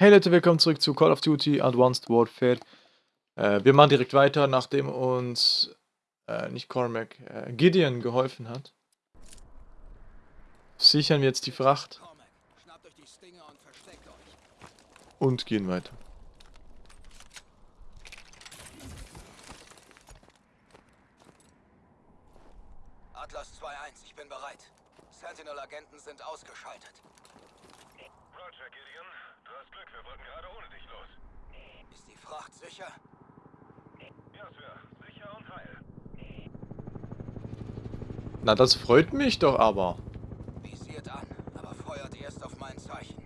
Hey Leute, willkommen zurück zu Call of Duty Advanced Warfare. Äh, wir machen direkt weiter, nachdem uns äh, nicht Cormac, äh, Gideon geholfen hat. Sichern wir jetzt die Fracht und gehen weiter. Atlas 2-1, ich bin bereit. Sentinel-Agenten sind ausgeschaltet. Roger, Gideon. Hast Glück, wir wollten gerade ohne dich los. Ist die Fracht sicher? Ja, Sir. Sicher und heil. Na, das freut mich doch aber. Visiert an, aber feuert erst auf mein Zeichen.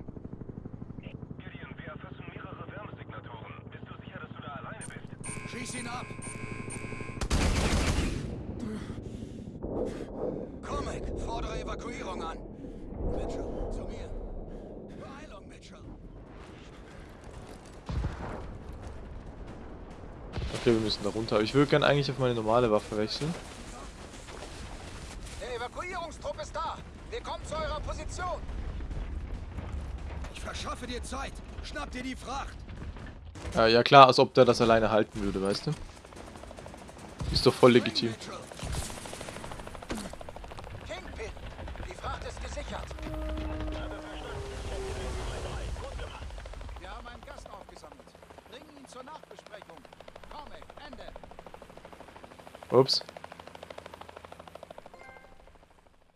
Gideon, wir erfassen mehrere Wärmesignaturen. Bist du sicher, dass du da alleine bist? Schieß ihn ab! Comic, fordere Evakuierung an. Mitchell, zu mir. Beeilung, Mitchell. Okay, wir müssen da runter. Ich würde gerne eigentlich auf meine normale Waffe wechseln. Der Evakuierungstrupp ist da. Wir kommen zu eurer Position. Ich verschaffe dir Zeit. Schnapp dir die Fracht. Äh, ja klar, als ob der das alleine halten würde, weißt du? Ist doch voll legitim. Kingpin, die Fracht ist gesichert. Wir haben einen Gast aufgesammelt. Bringen ihn zur Nachbesprechung. Comic, Ende. Ups.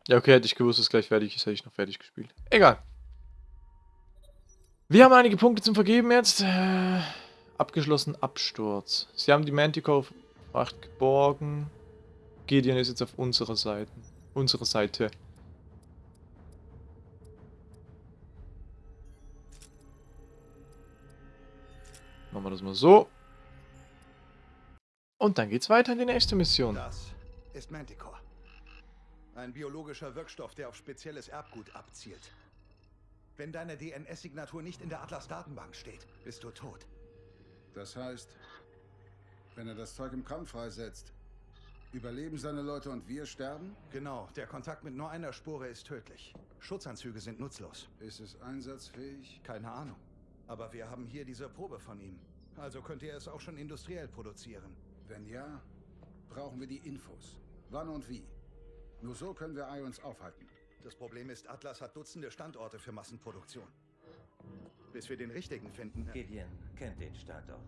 Ja, okay, hätte ich gewusst, dass gleich fertig ist, hätte ich noch fertig gespielt. Egal. Wir haben einige Punkte zum Vergeben jetzt. Äh, abgeschlossen Absturz. Sie haben die Manticore-Fracht geborgen. Gideon ist jetzt auf unserer Seite. Unsere Seite. Machen wir das mal so. Und dann geht's weiter in die nächste Mission. Das ist Manticore. Ein biologischer Wirkstoff, der auf spezielles Erbgut abzielt. Wenn deine DNS-Signatur nicht in der Atlas-Datenbank steht, bist du tot. Das heißt, wenn er das Zeug im Kampf freisetzt, überleben seine Leute und wir sterben? Genau, der Kontakt mit nur einer Spore ist tödlich. Schutzanzüge sind nutzlos. Ist es einsatzfähig? Keine Ahnung. Aber wir haben hier diese Probe von ihm. Also könnte er es auch schon industriell produzieren. Wenn ja, brauchen wir die Infos. Wann und wie? Nur so können wir Ions aufhalten. Das Problem ist, Atlas hat Dutzende Standorte für Massenproduktion. Bis wir den richtigen finden. Gideon kennt den Standort.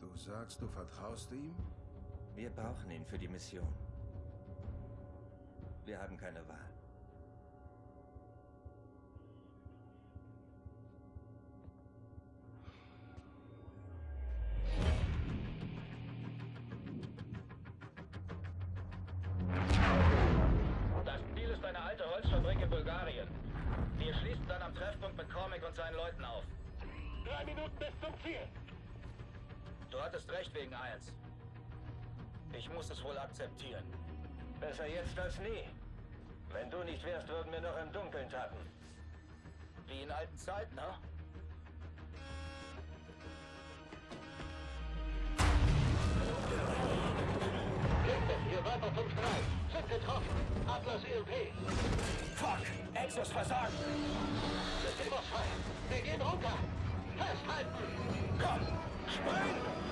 Du sagst, du vertraust ihm? Wir brauchen ihn für die Mission. Wir haben keine Wahl. Hattest recht wegen eins. Ich muss es wohl akzeptieren. Besser jetzt als nie. Wenn du nicht wärst, würden wir noch im Dunkeln tappen. Wie in alten Zeiten, ne? Hier weiter. Sind getroffen. Atlas ELP. Fuck! Exos versagt! Systemosfrei. Wir gehen runter. Festhalten. Komm! Spring!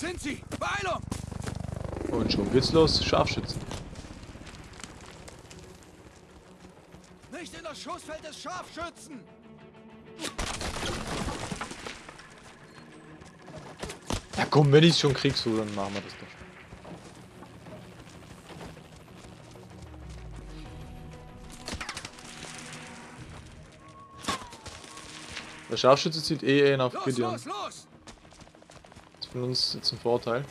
Sind sie. Beeilung. Und schon geht's los. Scharfschützen. Nicht in das Schussfeld des Scharfschützen. Ja komm, wenn ich schon krieg, so, dann machen wir das doch. Der Scharfschütze zieht eh einen auf Los, Gideon. los, los. Das ist von uns jetzt ein Vorteil.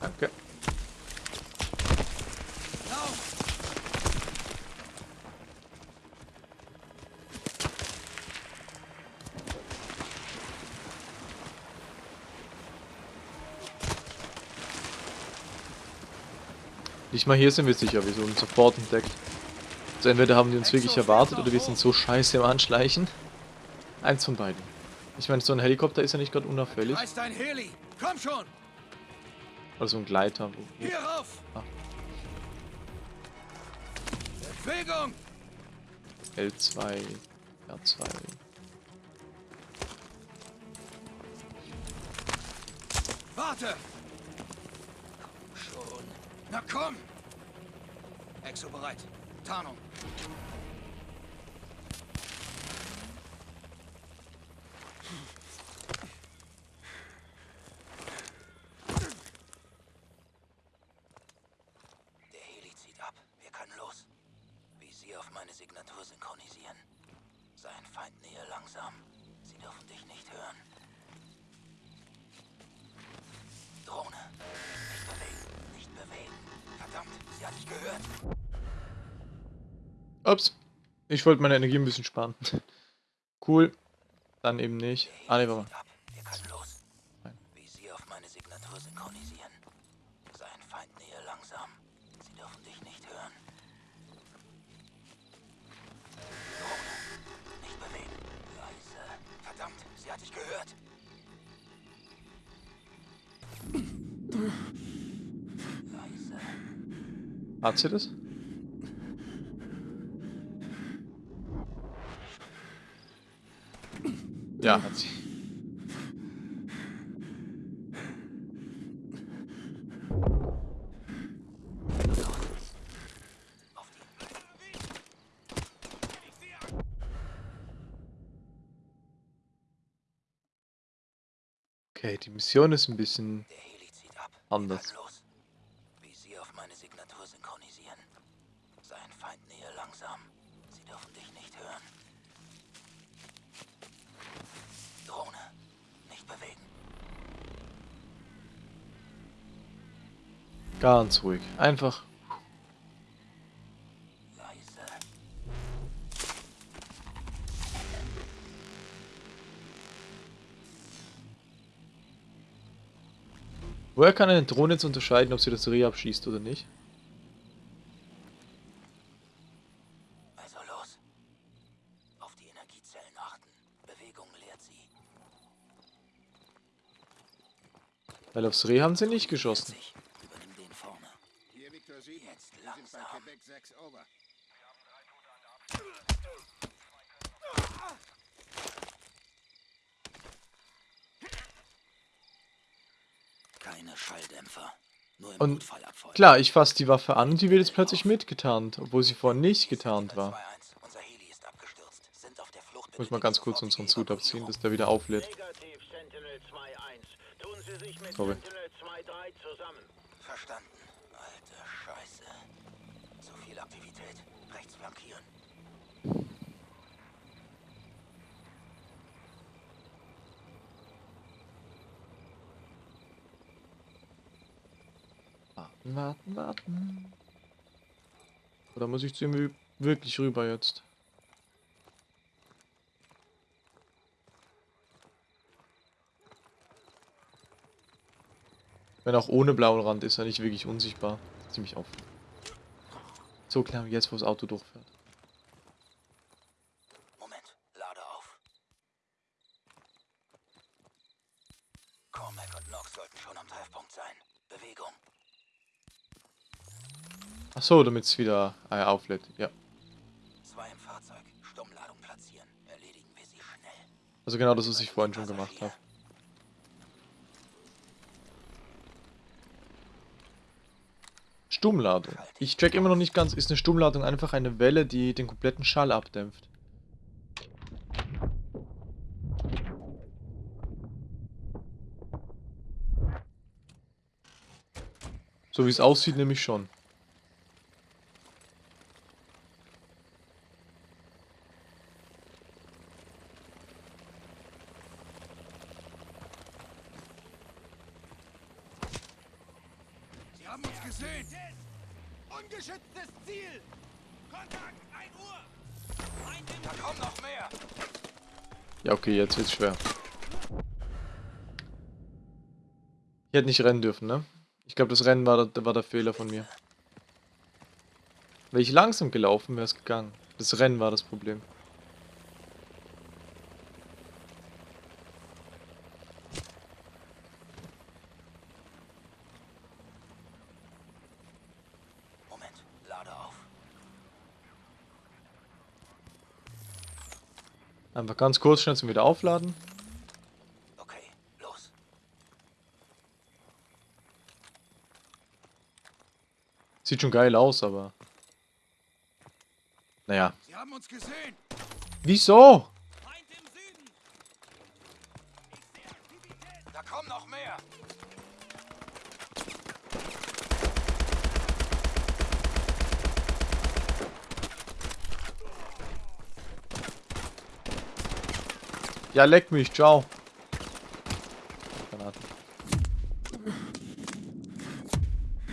Danke. Lauf. Nicht mal hier sind wir sicher, wir sind sofort entdeckt. Also entweder haben die uns wirklich erwartet oder wir sind so scheiße im Anschleichen. Eins von beiden. Ich meine, so ein Helikopter ist ja nicht gerade unauffällig. Reiß dein Heli! Komm schon! Oder so ein Gleiter. Hier rauf! Ah. Bewegung! L2, R2. Warte! Na komm! Exo bereit. Tarnung. Ups. Ich wollte meine Energie ein bisschen sparen. cool. Dann eben nicht. Ah, ne, warte mal. ab. Wir können los. Nein. Visier auf meine Signatur synchronisieren. Sein Feind nähe langsam. Sie dürfen dich nicht hören. Drohne. Nicht bewegen. Leise. Verdammt, sie hat dich gehört. Leise. Hat sie das? Ja, hat sie. Auf die. Okay, die Mission ist ein bisschen Der Heli zieht ab. Anders. los. Visier auf meine Signatur synchronisieren. Sein Feind nähe langsam. Sie dürfen dich nicht hören. Drohne. Nicht bewegen. Ganz ruhig. Einfach. Leise. Woher kann eine Drohne jetzt unterscheiden, ob sie das Reh abschießt oder nicht? Also los. Auf die Energiezellen achten. Bewegung lehrt sie. Weil aufs Reh haben sie nicht geschossen. Sich. Übernimm den vorne. Hier Victor 7. Jetzt Wir sind bei langsam. Quebec 6 over. Keine Schalldämpfer. Und. Klar, ich fasse die Waffe an und die wird jetzt plötzlich mitgetarnt, obwohl sie vorher nicht getarnt war. 2-1. Unser Heli ist abgestürzt. Sind auf der Flucht. Muss mal ganz kurz unseren Suit abziehen, dass der wieder auflädt. Negativ, Sentinel 2-1. Tun Sie sich mit Sorry. Sentinel 2-3 zusammen. Verstanden. Alte Scheiße. Zu viel Aktivität. Rechts flankieren. Warten, warten, warten. Oder muss ich zu ihm wi- wirklich rüber jetzt? Wenn auch ohne blauen Rand ist er nicht wirklich unsichtbar. Ziemlich auf. So klar, jetzt wo das Auto durchfährt. Moment. Lade auf. Cormac und Nox sollten schon am Treffpunkt sein. Bewegung. Ach so, damit es wieder äh, auflädt. Ja. Zwei im Fahrzeug. Stummladung platzieren. Erledigen wir sie schnell. Also genau das, was ich vorhin schon gemacht habe. Stummladung. Ich check immer noch nicht ganz, ist eine Stummladung einfach eine Welle, die den kompletten Schall abdämpft? So wie es aussieht, nämlich schon. Haben uns gesehen! Ungeschütztes Ziel! Kontakt, 1 Uhr! Da kommen noch mehr! Ja, okay, jetzt wird's schwer. Ich hätte nicht rennen dürfen, ne? Ich glaube, das Rennen war war der Fehler von mir. Wäre ich langsam gelaufen, wäre es gegangen. Das Rennen war das Problem. Moment, lade auf. Einfach ganz kurz schnell zum wieder aufladen. Okay, los. Sieht schon geil aus, aber... Naja. Sie haben uns gesehen. Wieso? Da kommen noch mehr. Ja, leck mich, ciao. Granaten.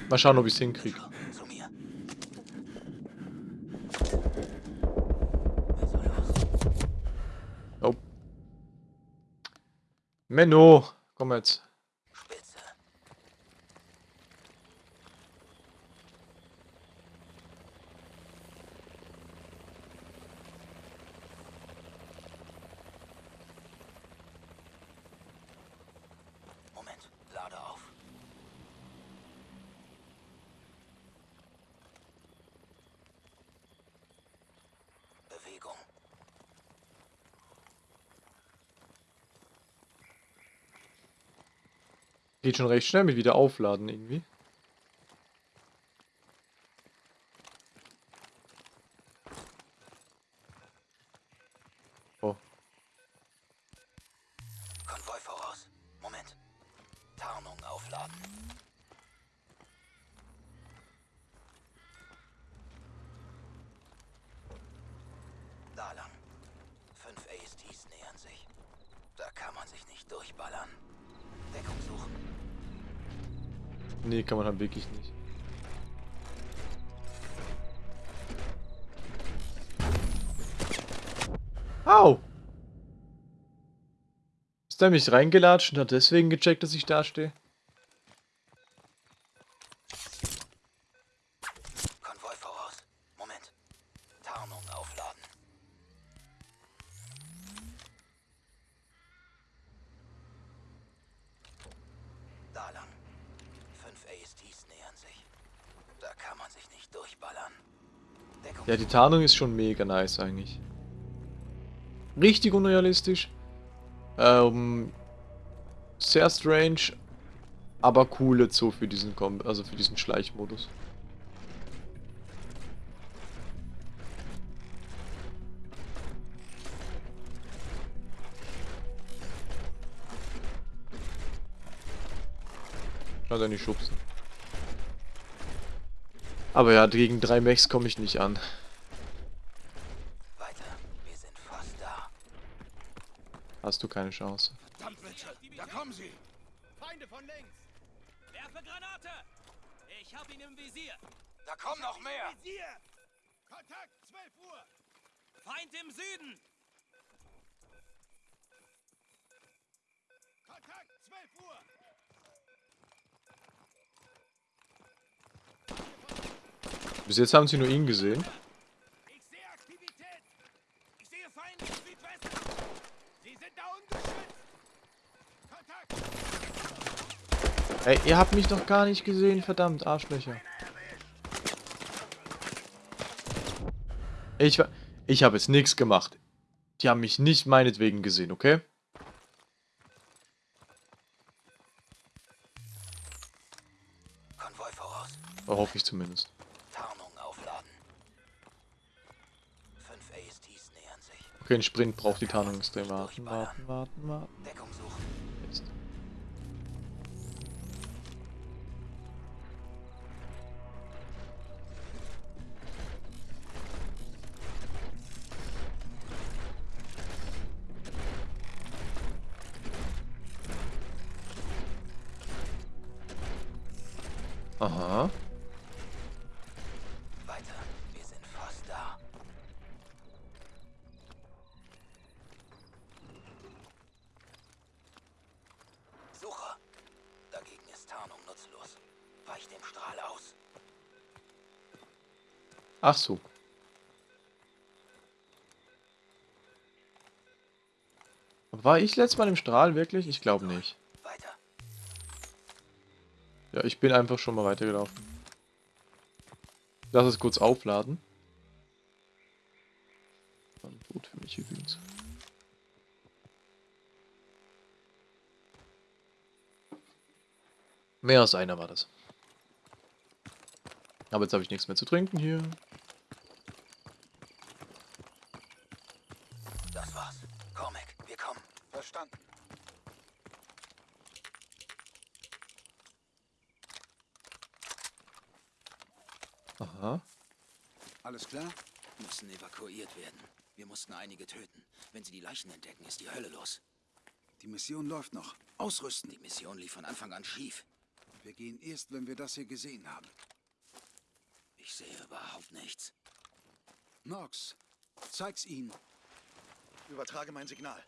Mal schauen, ob ich es hinkriege. Oh. Menno, komm jetzt. Spitze. Moment, lade auf. Bewegung. Geht schon recht schnell mit wieder aufladen irgendwie. Oh. Konvoi voraus. Moment. Tarnung aufladen. Da lang. Fünf ASTs nähern sich. Da kann man sich nicht durchballern. Deckung suchen. Nee, kann man wirklich nicht. Au! Ist der mich reingelatscht und hat deswegen gecheckt, dass ich da stehe? Konvoi voraus. Moment. Tarnung aufladen. Da lang. Fünf ASTs nähern sich. Da kann man sich nicht durchballern. Deckung Die Tarnung ist schon mega nice eigentlich. Richtig unrealistisch. Ähm, sehr strange, aber cool jetzt so für diesen Kom also für diesen Schleichmodus. Schau da nicht schubsen. Aber ja, gegen drei Mechs komme ich nicht an. weiter. Wir sind fast da. Hast du keine Chance. Verdammt, Richard. Da kommen sie. Feinde von links. Werfe Granate. Ich hab ihn im Visier. Da kommen noch mehr. Kontakt, 12 Uhr. Feind im Süden. Kontakt, 12 Uhr. Bis jetzt haben sie nur ihn gesehen. Ich sehe Aktivität. Ich sehe Feinde im Südwesten. Sie sind da ungeschützt. Kontakt. Ey, ihr habt mich doch gar nicht gesehen, verdammt, Arschlöcher. Ich war... Ich habe jetzt nichts gemacht. Die haben mich nicht meinetwegen gesehen, okay? Konvoi voraus. Hoffe ich zumindest. Okay, ein Sprint braucht die Tarnung extrem. Warten, warten, warten, warten. Deckung suchen. Ach so. War ich letztes Mal im Strahl wirklich? Ich glaube nicht. Weiter. Ja, ich bin einfach schon mal weitergelaufen. Lass es kurz aufladen. Dann gut für mich übrigens. Mehr als einer war das. Aber jetzt habe ich nichts mehr zu trinken hier. Das war's. Comic, wir kommen. Verstanden. Aha. Alles klar? Müssen evakuiert werden. Wir mussten einige töten. Wenn sie die Leichen entdecken, ist die Hölle los. Die Mission läuft noch. Ausrüsten. Die Mission lief von Anfang an schief. Wir gehen erst, wenn wir das hier gesehen haben. Ich sehe überhaupt nichts. Nox, zeig's ihnen. Übertrage mein Signal.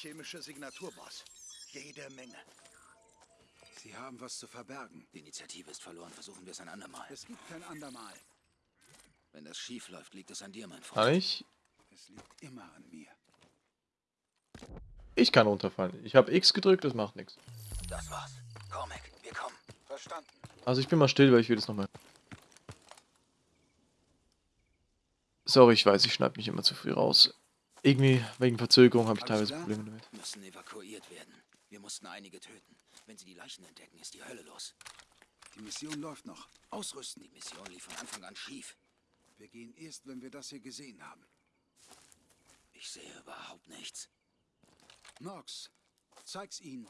Chemische Signaturboss. Jede Menge. Sie haben was zu verbergen. Die Initiative ist verloren. Versuchen wir es ein andermal. Es gibt kein andermal. Wenn das schief läuft, liegt es an dir, mein Freund. Kann ich? Es liegt immer an mir. Ich kann runterfallen. Ich habe X gedrückt, das macht nichts. Das war's. Comic, wir kommen. Verstanden. Also ich bin mal still, weil ich will das nochmal. Sorry, ich weiß, ich schneide mich immer zu früh raus. Irgendwie, wegen Verzögerung, habe ich Alles teilweise? Probleme damit. Müssen evakuiert werden. Wir mussten einige töten. Wenn sie die Leichen entdecken, ist die Hölle los. Die Mission läuft noch. Ausrüsten. Die Mission lief von Anfang an schief. Wir gehen erst, wenn wir das hier gesehen haben. Ich sehe überhaupt nichts. Nox, zeig's ihnen.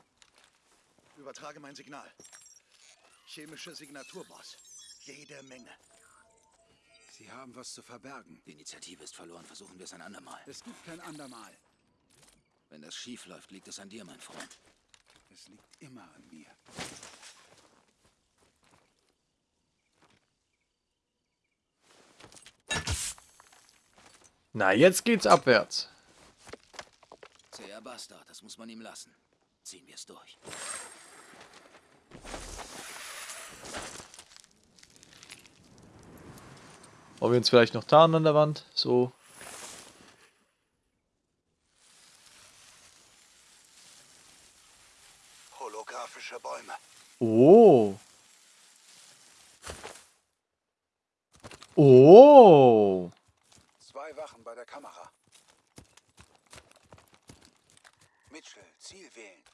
Übertrage mein Signal. Chemische Signaturboss. Jede Menge. Sie haben was zu verbergen. Die Initiative ist verloren. Versuchen wir es ein andermal. Es gibt kein andermal. Wenn das schief läuft, liegt es an dir, mein Freund. Es liegt immer an mir. Na, jetzt geht's abwärts. Zäher Bastard, das muss man ihm lassen. Ziehen wir es durch. Wollen wir uns vielleicht noch tarnen an der Wand? So. Holographische Bäume. Oh. Oh. Zwei Wachen bei der Kamera. Mitchell, Ziel wählen.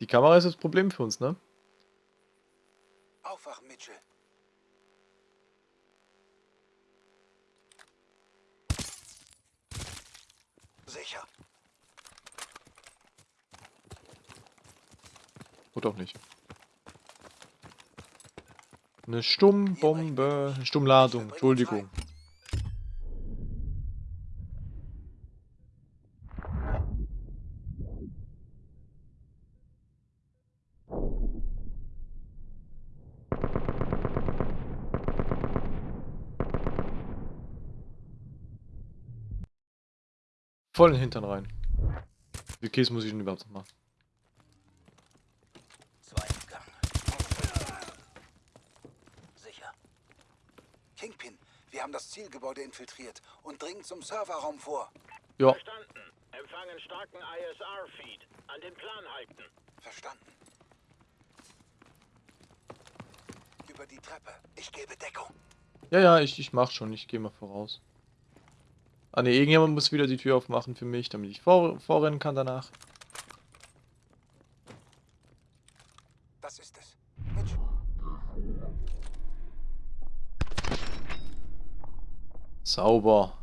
Die Kamera ist das Problem für uns, ne? Aufwachen, Mitchell. Sicher. Oder auch nicht. Eine Stummbombe. Eine Stummladung. Entschuldigung. Voll in den Hintern rein. Wie Käse muss ich denn überhaupt noch machen? Sicher. Kingpin, wir haben das Zielgebäude infiltriert und dringen zum Serverraum vor. Ja, Verstanden. Empfangen starken ISR-Feed. An den Plan halten. Verstanden. Über die Treppe. Ich gebe Deckung. ja, ja, ich, ich mach schon. Ich gehe mal voraus. Ah ne, irgendjemand muss wieder die Tür aufmachen für mich, damit ich vor, vorrennen kann danach. Das ist es. Mitchell. Sauber.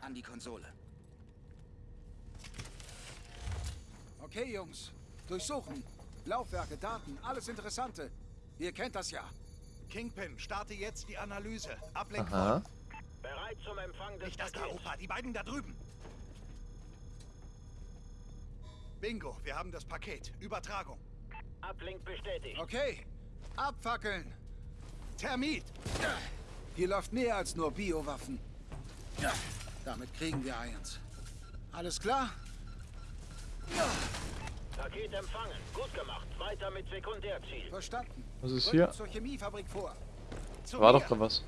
An die Konsole. Okay, Jungs. Durchsuchen. Laufwerke, Daten, alles Interessante. Ihr kennt das ja. Kingpin, starte jetzt die Analyse. Ablenkung. Aha. Bereit zum Empfang des Nicht das. Opa. Die beiden da drüben. Bingo, wir haben das Paket. Übertragung. Ablink bestätigt. Okay. Abfackeln. Termit. Hier läuft mehr als nur Biowaffen. Ja, damit kriegen wir eins. Alles klar? Paket empfangen. Gut gemacht. Weiter mit Sekundärziel. Verstanden. Was ist hier? zur Chemiefabrik vor. Zu War mir. doch da was.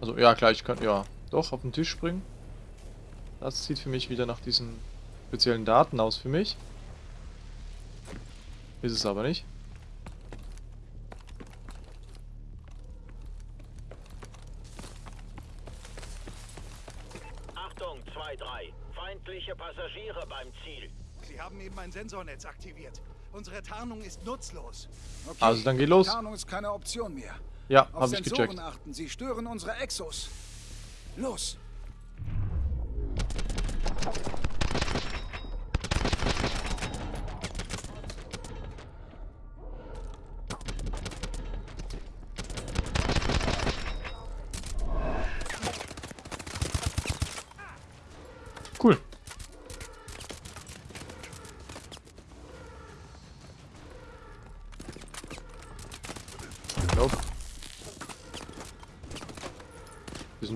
Also, ja, klar, ich kann, ja, doch, auf den Tisch springen. Das sieht für mich wieder nach diesen speziellen Daten aus für mich. Ist es aber nicht. Achtung, 2-3. Feindliche Passagiere beim Ziel. Sie haben eben ein Sensornetz aktiviert. Unsere Tarnung ist nutzlos. Okay. Also, dann geh los. Tarnung ist keine Option mehr. Ja, habe ich gecheckt. achten. Sie stören unsere Exos. Los.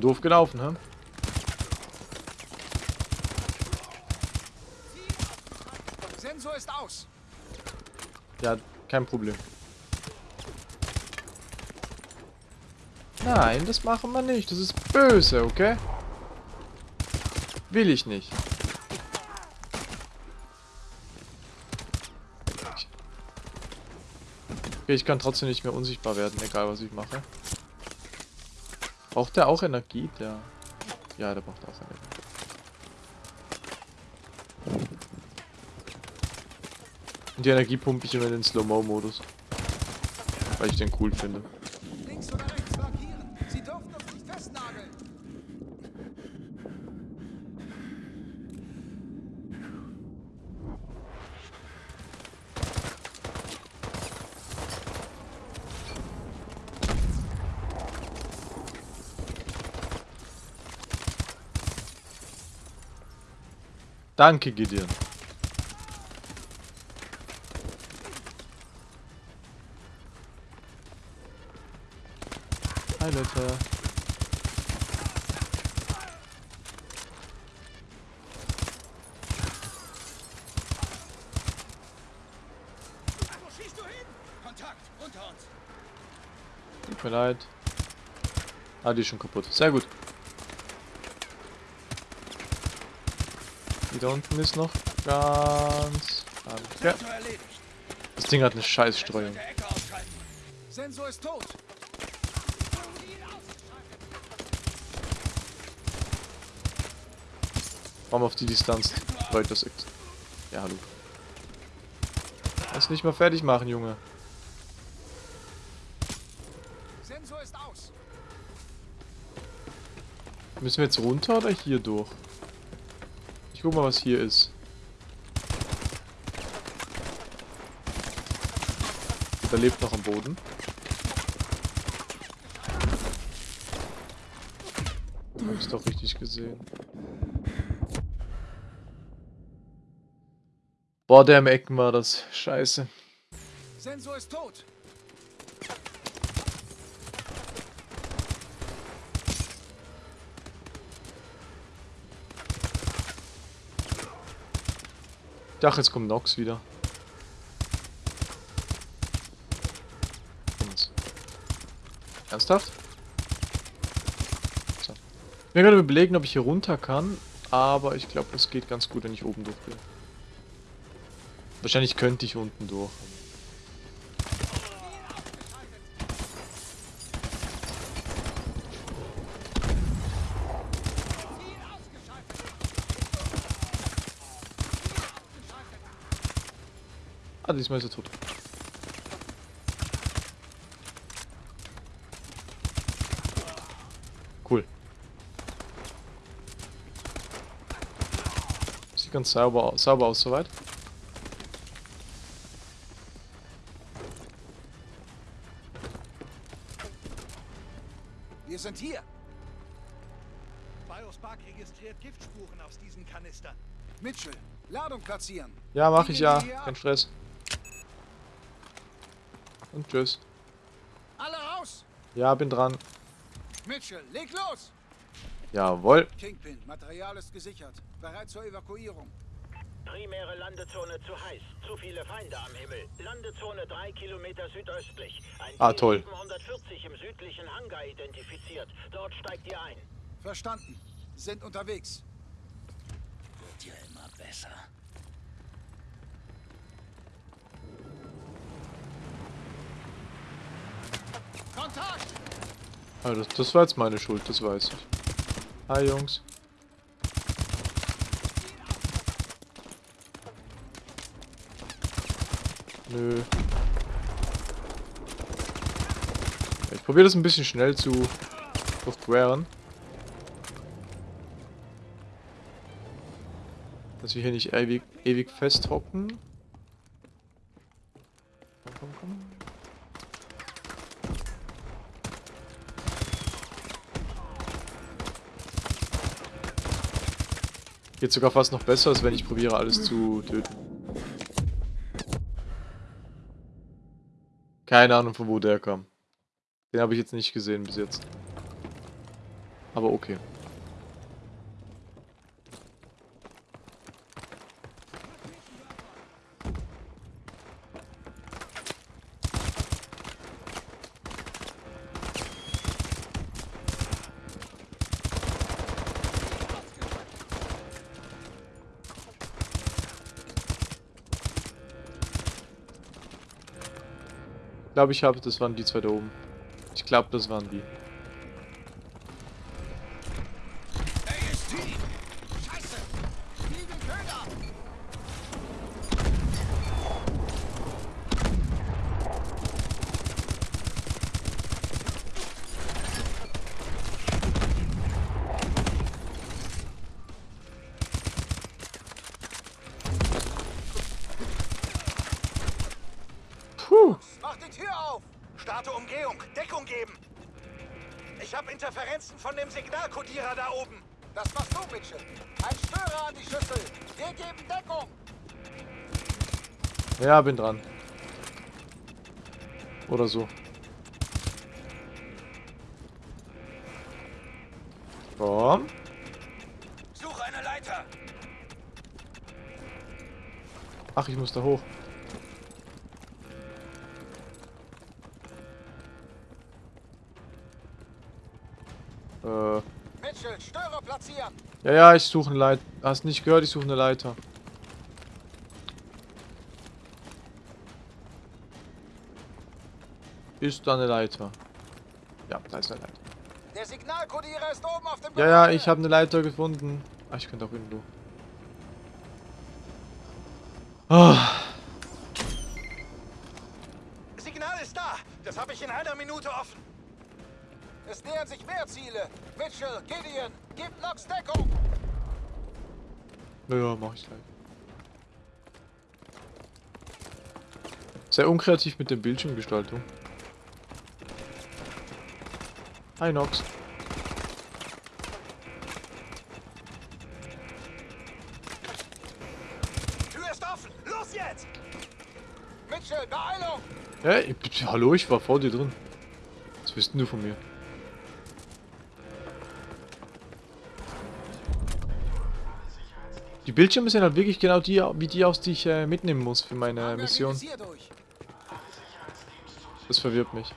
Doof gelaufen, hä? Sensor ist aus. Ja, kein Problem. Nein, das machen wir nicht. Das ist böse, okay? Will ich nicht. Okay, ich kann trotzdem nicht mehr unsichtbar werden, egal was ich mache. Braucht der auch Energie? Der. Ja, der braucht auch Energie. Und die Energie pumpe ich immer in den Slow-Mo-Modus. Weil ich den cool finde. Links oder rechts markieren. Sie dürfen uns nicht festnageln. Danke, Gideon. Hi, Leute. Wo schießt du hin? Kontakt. Unter uns. Tut mir leid. Ah, die ist schon kaputt. Sehr gut. Da unten ist noch ganz... Erledigt. Das Ding hat eine Scheißstreuung. Sensor ist tot. Warum auf die Distanz? Leute, das X. Ja, hallo. Kannst nicht mal fertig machen, Junge. Sensor ist aus. Müssen wir jetzt runter oder hier durch? Ich guck mal, was hier ist. Der lebt noch am Boden. Hab ich's doch richtig gesehen. Boah, der im Ecken war das. Scheiße. Sensor ist tot. Dachte, jetzt kommt Nox wieder. Ernsthaft? So. Ich gerade überlegen, ob ich hier runter kann, aber ich glaube, es geht ganz gut, wenn ich oben durch bin. Wahrscheinlich könnte ich unten durch. Diesmal ist er tot. Cool. Sieht ganz sauber, sauber aus soweit. Wir sind hier. Biospark registriert Giftspuren aus diesen Kanistern. Mitchell, Ladung platzieren. Ja, mach ich ja. Kein. Stress. Tschüss. Alle raus. Ja, bin dran. Mitchell, leg los. Jawohl. Kingpin, Material ist gesichert. Bereit zur Evakuierung. Primäre Landezone zu heiß. Zu viele Feinde am Himmel. Landezone 3 Kilometer südöstlich. Ein Ah, toll. 740 im südlichen Hangar identifiziert. Dort steigt ihr ein. Verstanden. Sind unterwegs. Wird ja immer besser. Kontakt! Also das, war jetzt meine Schuld, das weiß ich. Hi Jungs. Nö. Ich probiere das ein bisschen schnell zu durchqueren. Dass wir hier nicht ewig, ewig festhocken. Geht sogar fast noch besser, als wenn ich probiere alles zu töten. Keine Ahnung, von wo der kam. Den habe ich jetzt nicht gesehen bis jetzt. Aber okay. Glaube, ich habe, das waren die zwei da oben. Ich glaube, das waren die. Ja, bin dran. Oder so. Komm. Suche eine Leiter! Ach, ich muss da hoch. Äh. Mitchell, Störer platzieren. Ja, ja, ich suche eine Leiter. Hast nicht gehört, ich suche eine Leiter. Ist da eine Leiter? Ja, da ist eine Leiter. Der Signalkodierer ist oben auf dem Ja, ja, ich habe eine Leiter gefunden. Ah, ich könnte auch irgendwo. Ah, Signal ist da! Das habe ich in einer Minute offen! Es nähern sich mehr Ziele. Mitchell, Gideon, gib Nox Deckung. ja, ja, mach ich gleich. Sehr unkreativ mit der Bildschirmgestaltung. Hi Nox. Tür ist offen! Los jetzt! Mitchell, Beeilung. Hey, bitte, hallo, ich war vor dir drin. Was willst du von mir? Die Bildschirme sind halt wirklich genau die, wie die aus, die ich äh, mitnehmen muss für meine Hangar Mission. Das verwirrt mich.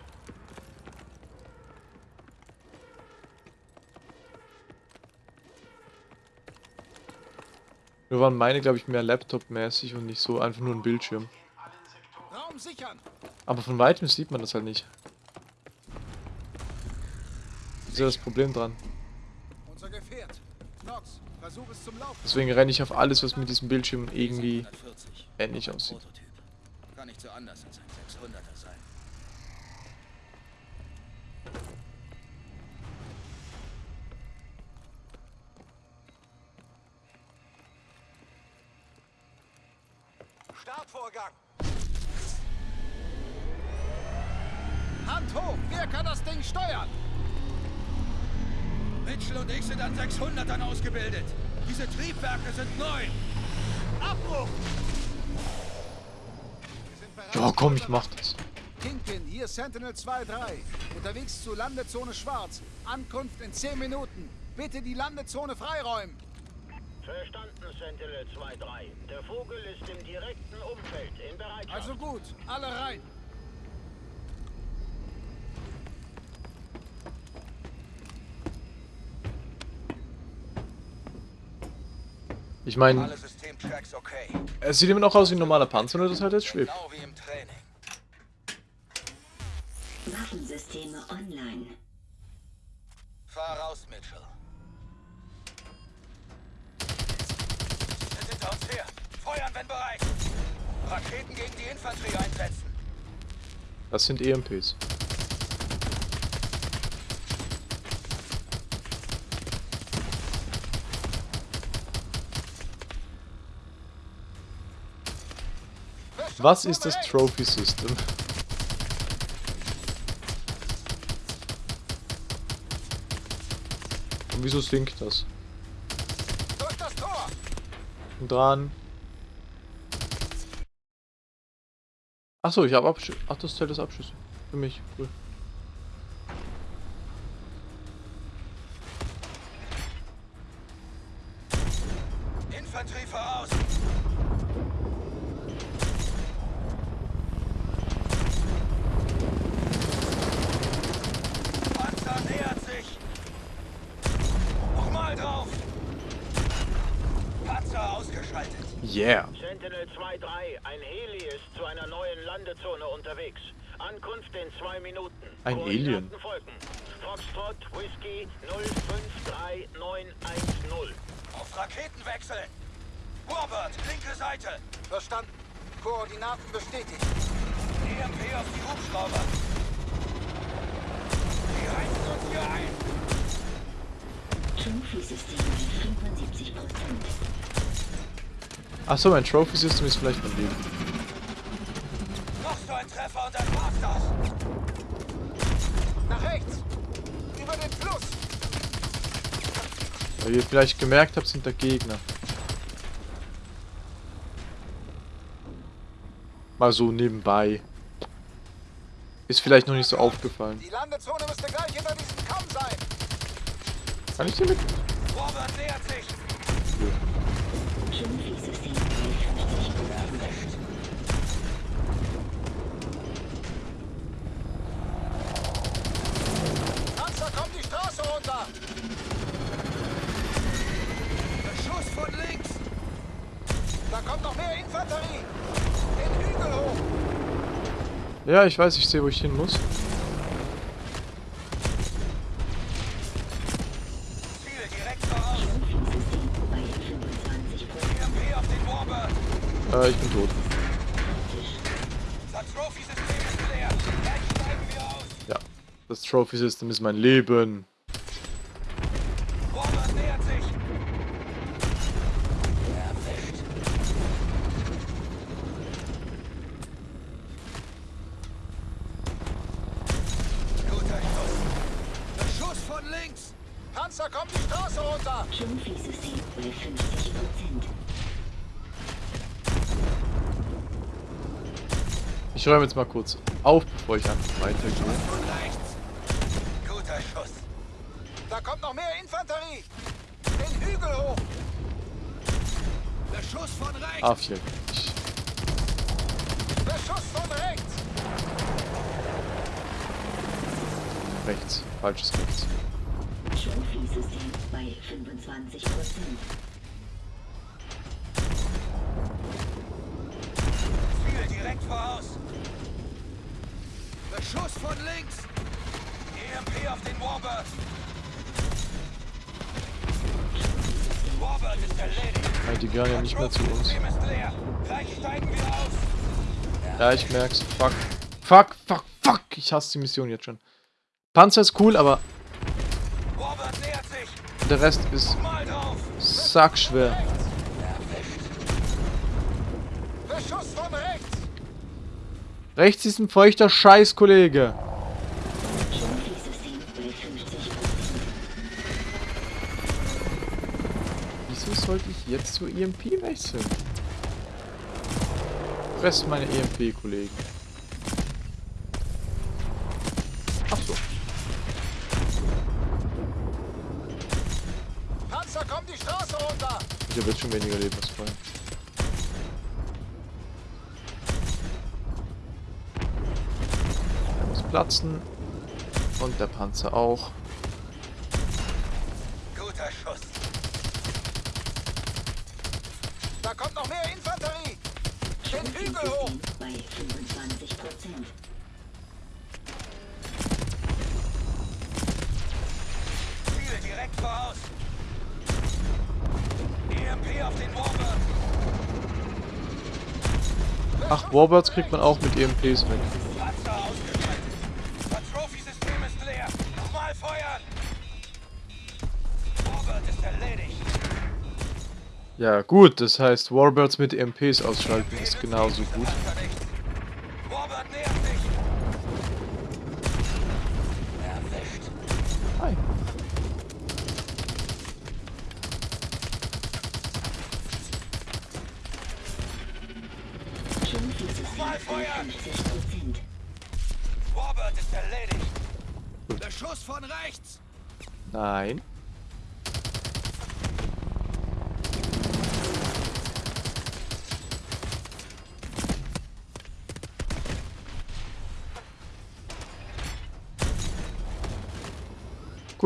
Nur waren meine, glaube ich, mehr Laptop-mäßig und nicht so einfach nur ein Bildschirm. Aber von weitem sieht man das halt nicht. Das ist ja das Problem dran. Deswegen renne ich auf alles, was mit diesem Bildschirm irgendwie 140. ähnlich aussieht. Kann nicht so anders als ein 600er sein. Startvorgang! Hand hoch. Wer kann das Ding steuern? Mitchell und ich sind an 600ern ausgebildet. Diese Triebwerke sind neu. Abbruch. Ja, komm, ich mach das. Kingpin, hier Sentinel 2-3. Unterwegs zu Landezone Schwarz. Ankunft in 10 Minuten. Bitte die Landezone freiräumen. Verstanden, Sentinel 2-3. Der Vogel ist im direkten Umfeld in Bereitschaft. Also gut, alle rein. Ich meine, es sieht immer noch aus wie ein normaler Panzer, nur das halt jetzt schwebt. Genau wie im Training. Raketen gegen die Infanterie einsetzen. Das sind EMPs. Was ist das Trophy System? Und wieso sinkt das? Durch das Tor. Und dran. Achso, ich habe Abschüsse. Ach, das zählt als Abschüsse. Für mich. Cool. Infanterie voraus. Panzer nähert sich. Nochmal drauf. Panzer ausgeschaltet. Yeah. Sentinel 2-3, ein Heli ist zu einer neuen Landezone unterwegs. Ankunft in zwei Minuten. Folgen. Foxtrot Whisky 053910. Auf Raketen wechseln. Warbird, linke Seite. Verstanden. Koordinaten bestätigt. EMP auf die Hubschrauber. Die heizen uns hier ein. Trophy-Systeme 75%. Achso, mein Trophy System ist vielleicht mein Leben. Rechts. Über den Fluss. Weil ihr vielleicht gemerkt habt, sind da Gegner. Mal so nebenbei. Ist vielleicht noch nicht so aufgefallen. Die Landezone müsste gleich hinter diesem Kamm sein. Kann ich dir mit? Warbird nähert sich. Trophy-System 53%. Panzer kommt die Straße runter. Beschuss von links. Da kommt noch mehr Infanterie. Den Hügel hoch. Ja, ich weiß, ich sehe, wo ich hin muss. Ziel direkt voraus. Trophy-System bei 25%. EMP auf den Warbird. Äh, ich bin tot. Trophy-System. Ja. Das Trophy System ist mein Leben. Links. Panzer kommt die Straße runter. Trophy-System bei 50%. Ich räume jetzt mal kurz auf, bevor ich einfach weitergehe. Guter Schuss. Da kommt noch mehr Infanterie. Den Hügel hoch. Beschuss von rechts. A4. Ich, Beschuss von rechts. rechts. Falsches rechts. Trophy-System bei 25%. Ziel direkt voraus. Beschuss von links. EMP auf den Warbird. Warbird ist erledigt. Die gehören ja nicht mehr zu uns. Ja, ich merk's. Fuck. Fuck, fuck, fuck. Ich hasse die Mission jetzt schon. Panzer ist cool, aber. Der Rest ist sackschwer. Rechts. Ist ein feuchter Scheiß, Kollege. Trophy-System bei 50%. Wieso sollte ich jetzt zur EMP wechseln? Fress meine EMP-Kollegen. Ach habe jetzt schon weniger Leben als vorher. Muss platzen. Und der Panzer auch. Warbirds kriegt man auch mit EMPs weg. Ja, gut, das heißt, Warbirds mit EMPs ausschalten ist genauso gut. Panzer nicht. Warbird nähert sich. Erwischt. Hi. Schulternsystem bei 50 Prozent. Warbird ist erledigt. Beschuss von rechts. Nein.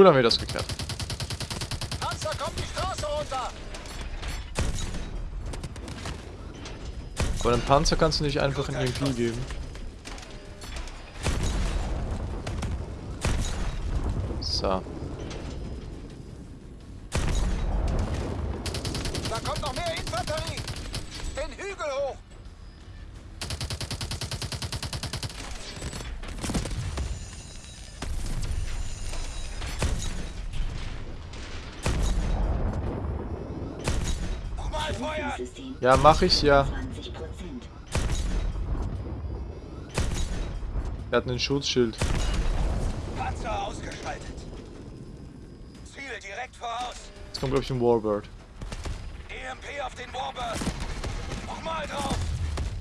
Cool haben wir das geklärt. Panzer kommt die Straße runter. Aber einem Panzer kannst du nicht einfach ein EMP geben. So. Ja, mach ich ja. 20 Prozent. Er hat einen Schutzschild. Panzer ausgeschaltet. Ziel direkt voraus. Jetzt kommt, glaube ich, ein Warbird. EMP auf den Warbird. Nochmal drauf.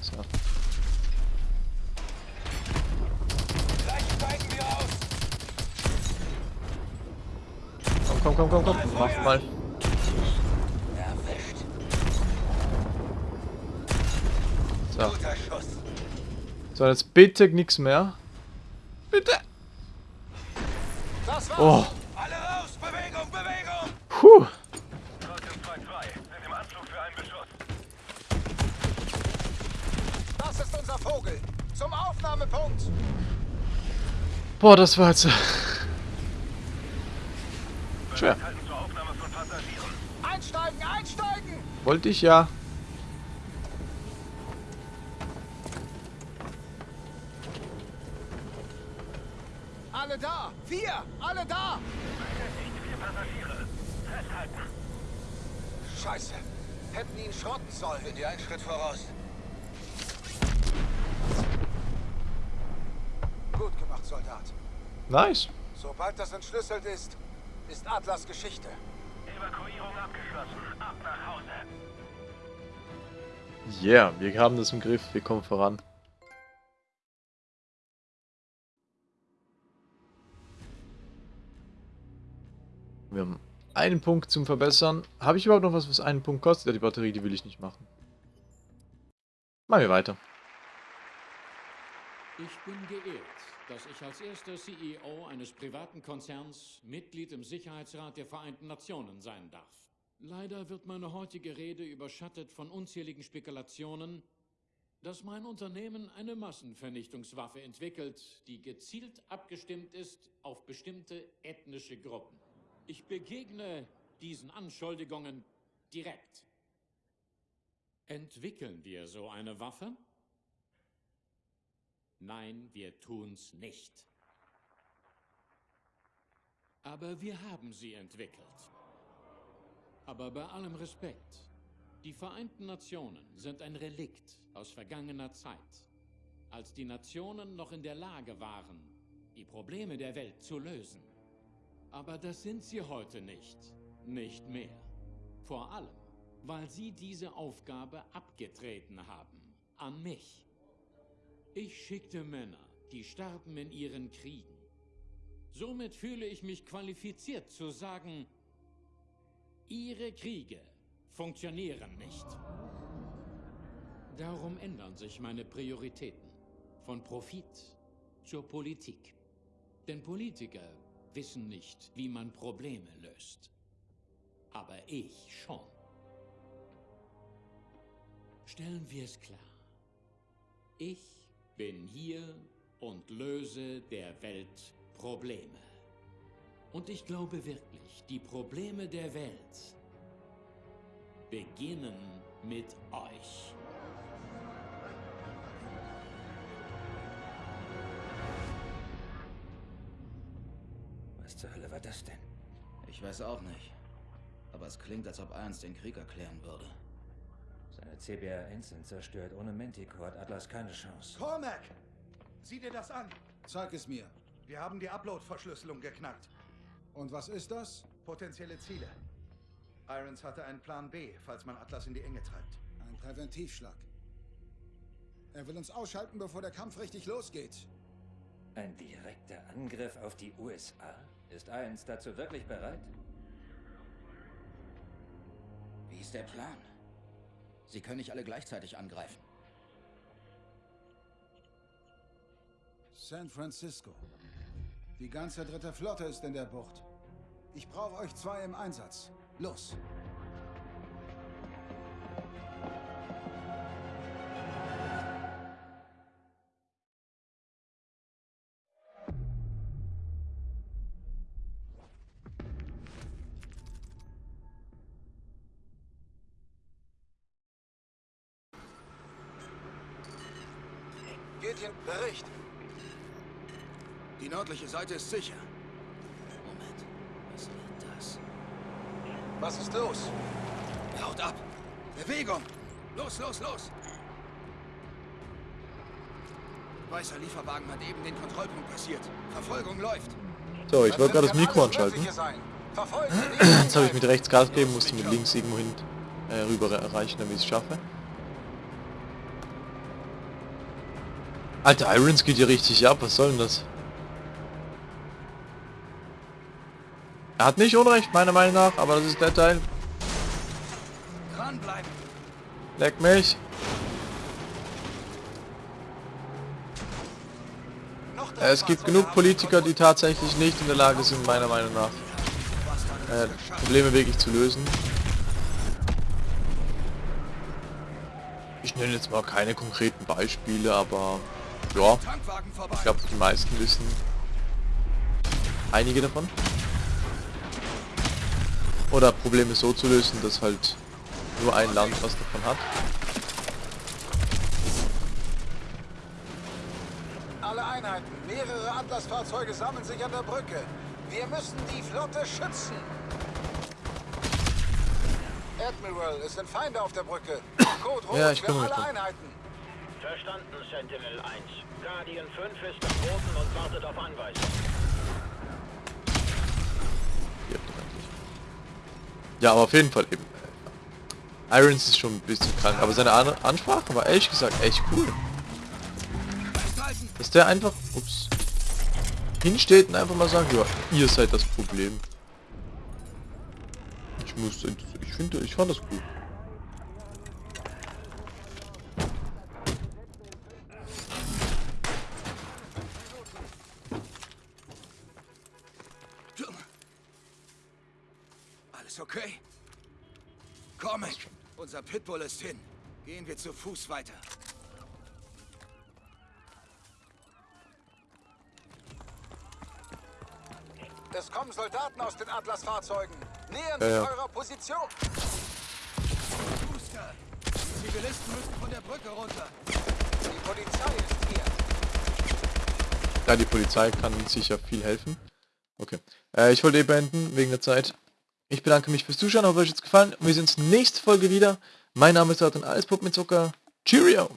So. Gleich steigen wir aus. Komm, komm, komm, komm, komm. Mach mal. So, jetzt bitte nichts mehr. Bitte. Das war's. Oh. Alle raus. Bewegung, Bewegung. Puh. Falcon 2-2 sind im Anflug für einen Beschuss. Das ist unser Vogel. Zum Aufnahmepunkt. Boah, das war jetzt... äh, Schwer. Passagieren. Einsteigen, einsteigen. Wollte ich ja. Alle da. Wir. Alle da. Beschäftigt vier Passagiere. Festhalten. Scheiße. Hätten ihn schrotten sollen. Bin dir einen Schritt voraus. Gut gemacht, Soldat. Nice. Sobald das entschlüsselt ist, ist Atlas Geschichte. Evakuierung abgeschlossen. Ab nach Hause. Yeah, wir haben das im Griff. Wir kommen voran. Einen Punkt zum Verbessern. Habe ich überhaupt noch was, was einen Punkt kostet? Ja, die Batterie, die will ich nicht machen. Machen wir weiter. Ich bin geehrt, dass ich als erster CEO eines privaten Konzerns Mitglied im Sicherheitsrat der Vereinten Nationen sein darf. Leider wird meine heutige Rede überschattet von unzähligen Spekulationen, dass mein Unternehmen eine Massenvernichtungswaffe entwickelt, die gezielt abgestimmt ist auf bestimmte ethnische Gruppen. Ich begegne diesen Anschuldigungen direkt. Entwickeln wir so eine Waffe? Nein, wir tun's nicht. Aber wir haben sie entwickelt. Aber bei allem Respekt, die Vereinten Nationen sind ein Relikt aus vergangener Zeit, als die Nationen noch in der Lage waren, die Probleme der Welt zu lösen. Aber das sind sie heute nicht, nicht mehr. Vor allem, weil sie diese Aufgabe abgetreten haben, an mich. Ich schickte Männer, die starben in ihren Kriegen. Somit fühle ich mich qualifiziert zu sagen, Ihre Kriege funktionieren nicht. Darum ändern sich meine Prioritäten. Von Profit zur Politik. Denn Politiker wissen nicht, wie man Probleme löst. Aber ich schon. Stellen wir es klar. Ich bin hier und löse der Welt Probleme. Und ich glaube wirklich, die Probleme der Welt beginnen mit euch. Zur Hölle war das denn? Ich weiß auch nicht. Aber es klingt, als ob Ernst den Krieg erklären würde. Seine CBRNs sind zerstört. Ohne Manticore hat Atlas keine Chance. Cormac! Sieh dir das an. Zeig es mir. Wir haben die Upload-Verschlüsselung geknackt. Und was ist das? Potenzielle Ziele. Irons hatte einen Plan B, falls man Atlas in die Enge treibt. Ein Präventivschlag. Er will uns ausschalten, bevor der Kampf richtig losgeht. Ein direkter Angriff auf die USA? Ist Irons dazu wirklich bereit? Wie ist der Plan? Sie können nicht alle gleichzeitig angreifen. San Francisco. Die ganze dritte Flotte ist in der Bucht. Ich brauche euch zwei im Einsatz. Los! Gideon, Bericht. Die nördliche Seite ist sicher. Moment. Was wird das? Was ist los? Haut ab! Bewegung! Los, los, los! Weißer Lieferwagen hat eben den Kontrollpunkt passiert. Verfolgung läuft. So, ich wollte gerade das Mikro anschalten. Jetzt habe ich mit rechts Gas gegeben, musste mit links irgendwo hin äh, rüber erreichen, damit ich es schaffe. Alter, Irons geht hier richtig ab, was soll denn das? Er hat nicht Unrecht, meiner Meinung nach, aber das ist der Teil. Dranbleiben! Leck mich. Es gibt genug Politiker, die tatsächlich nicht in der Lage sind, meiner Meinung nach, äh, Probleme wirklich zu lösen. Ich nenne jetzt mal keine konkreten Beispiele, aber ja, ich glaube die meisten wissen einige davon. Oder Probleme so zu lösen, dass halt nur ein Land was davon hat. Alle Einheiten, mehrere Atlas-Fahrzeuge sammeln sich an der Brücke. Wir müssen die Flotte schützen. Admiral, es sind Feinde auf der Brücke. Code rot Ja, ich für alle. Einheiten. Verstanden, Sentinel 1. Guardian 5 ist am Boden und wartet auf Anweisung. Ja, aber auf jeden Fall eben. äh, Irons ist schon ein bisschen krank, aber seine An Ansprache war ehrlich gesagt echt cool. Dass der einfach, ups, hinsteht und einfach mal sagt, ja, ihr seid das Problem. Ich muss, ich finde, ich fand das cool. Pitbull ist hin. Gehen wir zu Fuß weiter. Es kommen Soldaten aus den Atlas-Fahrzeugen. Nähern Ja, sich ja. eurer Position. Booster, die Zivilisten müssen von der Brücke runter. Die Polizei ist hier. Ja, die Polizei kann sicher viel helfen. Okay. Äh, ich wollte eh beenden, wegen der Zeit. Ich bedanke mich fürs Zuschauen, hoffe euch hat's gefallen. Wir sehen uns nächste Folge wieder. Mein Name ist Arten Alles Pup mit Zucker. Cheerio!